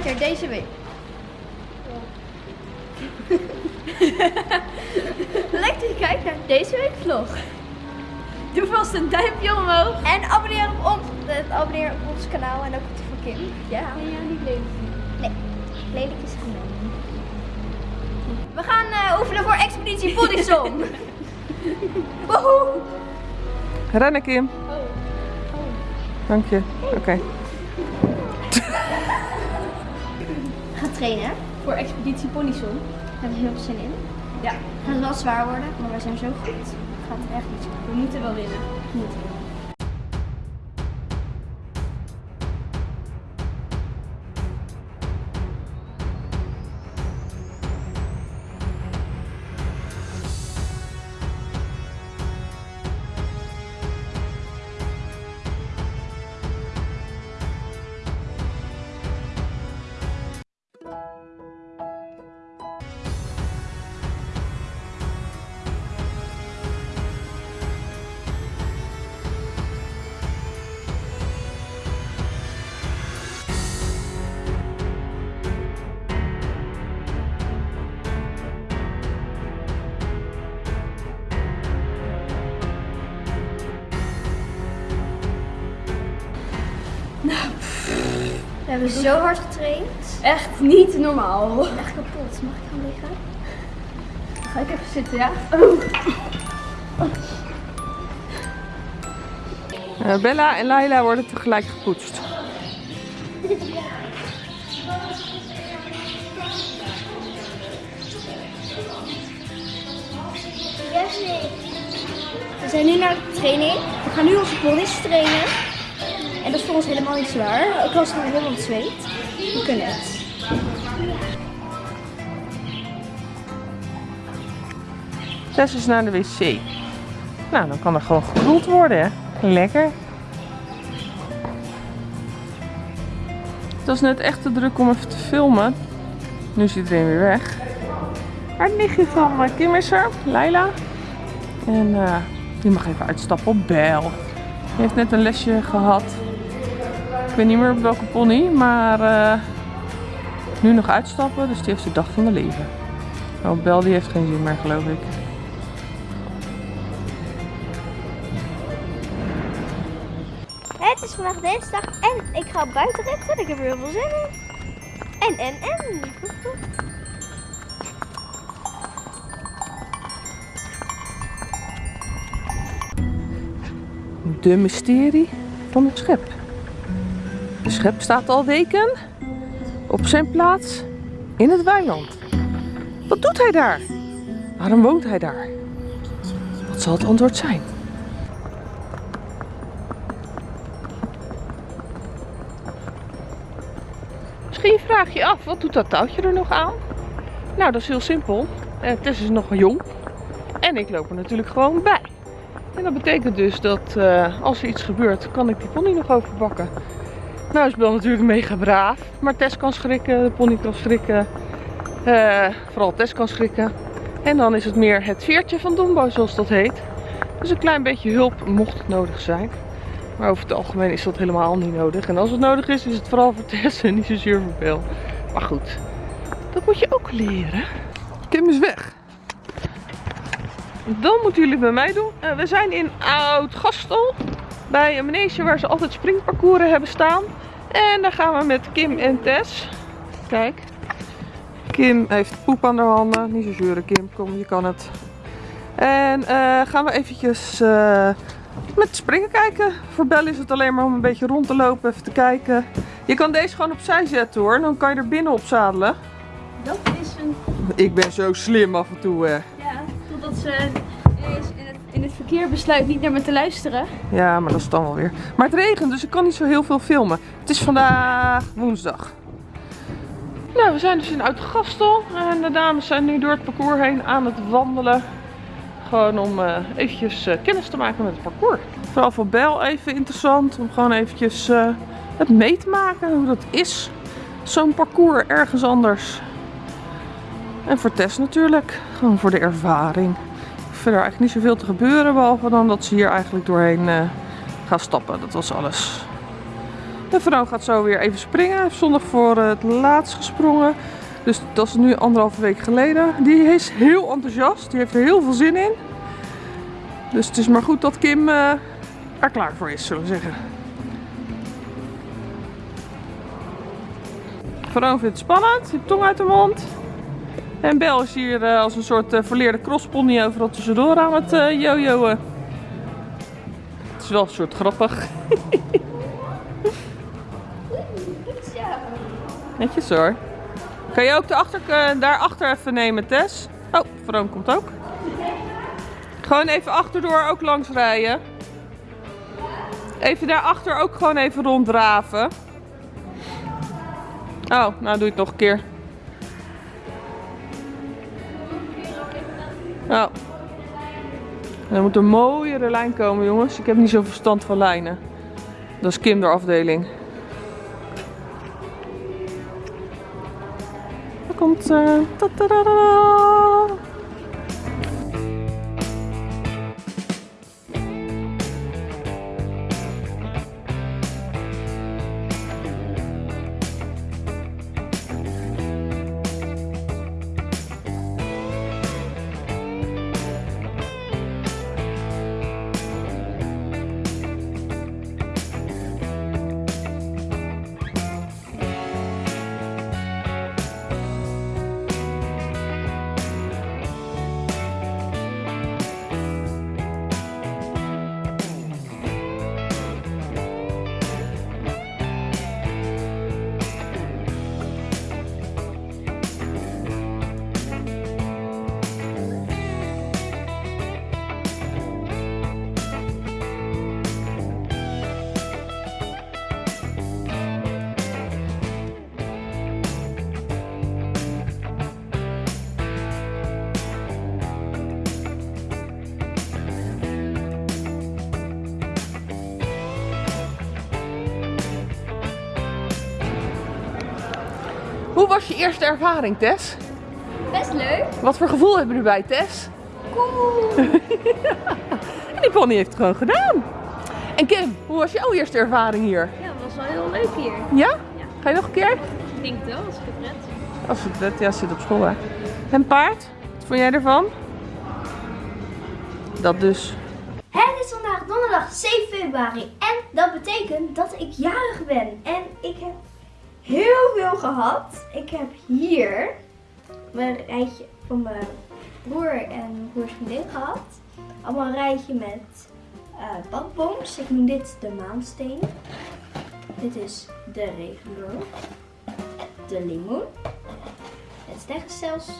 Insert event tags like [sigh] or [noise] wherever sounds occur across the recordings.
kijkt naar deze week. Leuk dat je kijkt naar deze week vlog. Doe vast een duimpje omhoog. En abonneer op ons, eh, abonneer op ons kanaal en ook op die van Kim. Ja. En jou niet lelijk Nee, lelijk is genomen. We gaan eh, oefenen voor Expeditie Bodysong. [laughs] Woehoe! Rennen Kim. Oh. Dank je. Oké. Gaan trainen. Voor Expeditie Ponyson. Daar hebben we heel veel zin in. Ja, Het gaat wel zwaar worden, maar we zijn zo goed. Het gaat echt niet zo goed. we moeten wel winnen. Moeten. We hebben zo hard getraind. Echt niet normaal. Ik ben echt kapot. Mag ik gaan liggen? Dan ga ik even zitten, ja? Eh, Bella en Laila worden tegelijk gepoetst. We zijn nu naar de training. We gaan nu onze ponies trainen. Dat is voor ons helemaal niet zwaar. Ook al is het helemaal zweet. We kunnen het. Tess is naar de wc. Nou, dan kan er gewoon gekoeld worden. Lekker. Het was net echt te druk om even te filmen. Nu is iedereen weer weg. Maar het nichtje van eh, Kim is er, Leila. En eh, die mag even uitstappen op Bel. Die heeft net een lesje gehad. Ik weet niet meer op welke pony, maar eh, nu nog uitstappen. Dus die heeft de dag van de leven. Oh, Bel die heeft geen zin meer, geloof ik. Het is vandaag dinsdag en ik ga buiten rechten. Ik heb er heel veel zin in. En, en, en. De mysterie van het schep. Schep staat al weken op zijn plaats in het weiland. Wat doet hij daar? Waarom woont hij daar? Wat zal het antwoord zijn? Misschien vraag je af, wat doet dat touwtje er nog aan? Nou, dat is heel simpel. Tess is nog jong. En ik loop er natuurlijk gewoon bij. En dat betekent dus dat eh, als er iets gebeurt, kan ik die pony nog overpakken. Nou is Bel natuurlijk mega braaf. Maar Tess kan schrikken, de pony kan schrikken. Eh, vooral Tess kan schrikken. En dan is het meer het veertje van Dombo, zoals dat heet. Dus een klein beetje hulp mocht het nodig zijn. Maar over het algemeen is dat helemaal niet nodig. En als het nodig is, is het vooral voor Tess en niet zozeer voor Bel. Maar goed, dat moet je ook leren. Kim is weg. Dan moeten jullie bij mij doen. Eh, we zijn in Oud-Gastel. Bij een manege waar ze altijd springparcours hebben staan. En daar gaan we met Kim en Tess. Kijk. Kim heeft poep aan haar handen. Niet zo zeuren Kim, kom je kan het. En eh, gaan we eventjes eh, met springen kijken. Voor Bel is het alleen maar om een beetje rond te lopen, even te kijken. Je kan deze gewoon opzij zetten hoor. Dan kan je er binnen op zadelen. Dat is een... Ik ben zo slim af en toe. hè. Ja, totdat ze verkeer besluit niet naar me te luisteren. Ja, maar dat is dan wel weer. Maar het regent, dus ik kan niet zo heel veel filmen. Het is vandaag woensdag. Nou, we zijn dus in Oud-Gastel. En de dames zijn nu door het parcours heen aan het wandelen. Gewoon om eh, eventjes eh, kennis te maken met het parcours. Vooral voor Bel even interessant. Om gewoon eventjes eh, het mee te maken. Hoe dat is. Zo'n parcours ergens anders. En voor Tess natuurlijk. Gewoon voor de ervaring. Verder eigenlijk niet zoveel te gebeuren. Behalve dan dat ze hier eigenlijk doorheen eh, gaan stappen. Dat was alles. En Vrouw gaat zo weer even springen. Zondag voor het laatst gesprongen. Dus dat is nu anderhalve week geleden. Die is heel enthousiast. Die heeft er heel veel zin in. Dus het is maar goed dat Kim eh, er klaar voor is, zullen we zeggen. Vrouw vindt het spannend. Die tong uit de mond. En Bel is hier eh, als een soort eh, verleerde crosspony overal tussendoor aan het eh jojoen. Het is wel een soort grappig. [laughs] Netjes hoor. Kan je ook de achter, daarachter even nemen, Tess? Oh, Vroom komt ook. Gewoon even achterdoor ook langs rijden. Even daarachter ook gewoon even ronddraven. Oh, nou doe het nog een keer. Oh. Er moet een mooiere lijn komen, jongens. Ik heb niet zoveel verstand van lijnen. Dat is Kim de afdeling. Daar komt ze. Was je eerste ervaring, Tess? Best leuk. Wat voor gevoel hebben we erbij, Tess? Cool. En [laughs] die pony heeft het gewoon gedaan. En Kim, hoe was jouw eerste ervaring hier? Ja, dat was wel heel leuk hier. Ja? Ga je nog een keer? Ik denk het wel, als ik het red. Als het net, ja, zit op school hè. En paard? Wat vond jij ervan? Dat dus. Het is vandaag donderdag 7 februari en dat betekent dat ik jarig ben. En ik heb heel veel gehad. Ik heb hier mijn rijtje van mijn broer en broers vriendin gehad. Allemaal een rijtje met eh badbooms. Ik noem dit de maansteen. Dit is de regenboog. De limoen. Het sterrenstelsel.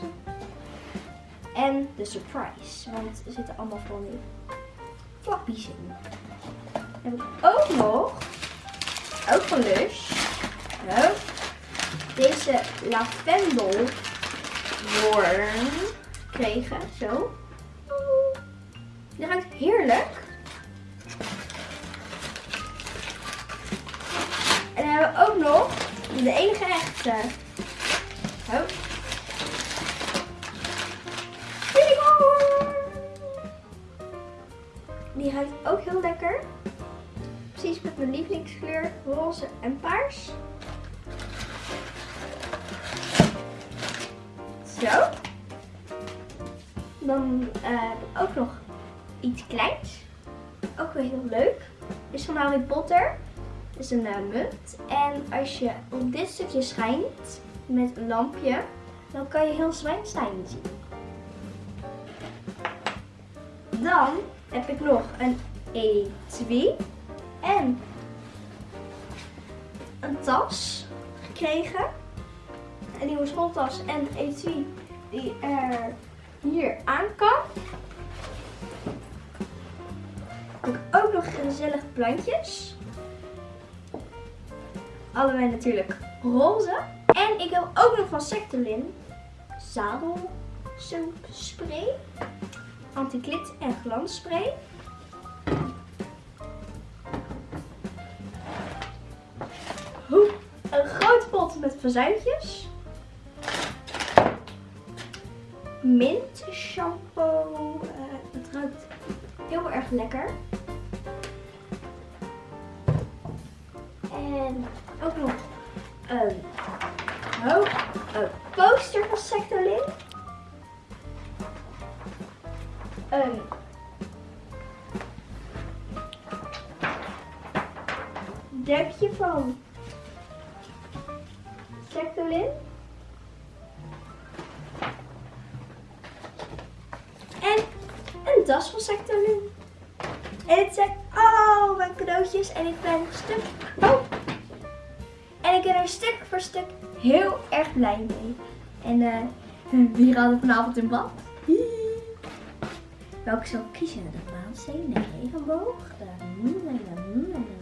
En de surprise. Want er zitten allemaal van die flappies in. Dan heb ik ook nog, ook van Lush, zo, deze lavendelworm gekregen. Zo. Die ruikt heerlijk. En dan hebben we ook nog de enige echte. Zo. Die ruikt ook heel lekker. Precies met mijn lievelingskleur, roze en paars. Zo. Dan eh, heb ik ook nog iets kleins. Ook weer heel leuk. Is van Harry Potter. is een eh, munt. En als je op dit stukje schijnt met een lampje, dan kan je heel Zwijnstein zien. Dan heb ik nog een etui en een tas gekregen. Een nieuwe schooltas en etui die er hier aan kan. Ook nog gezellige plantjes. Allebei natuurlijk roze. En ik heb ook nog van Sectolin zadelsoapspray anti-klit en glansspray. Oeh, Een grote pot met verzuintjes. Mint shampoo. Eh, het ruikt heel erg lekker. En ook nog een, ho- een poster van Sectolin. Een dekje van Sectolin. Het zijn al mijn cadeautjes en ik ben stuk. Oh. En ik ben er stuk voor stuk heel erg blij mee. En eh [laughs] wie gaat er vanavond in bad? Welke zal ik kiezen? De maansteen, de regenboog, de...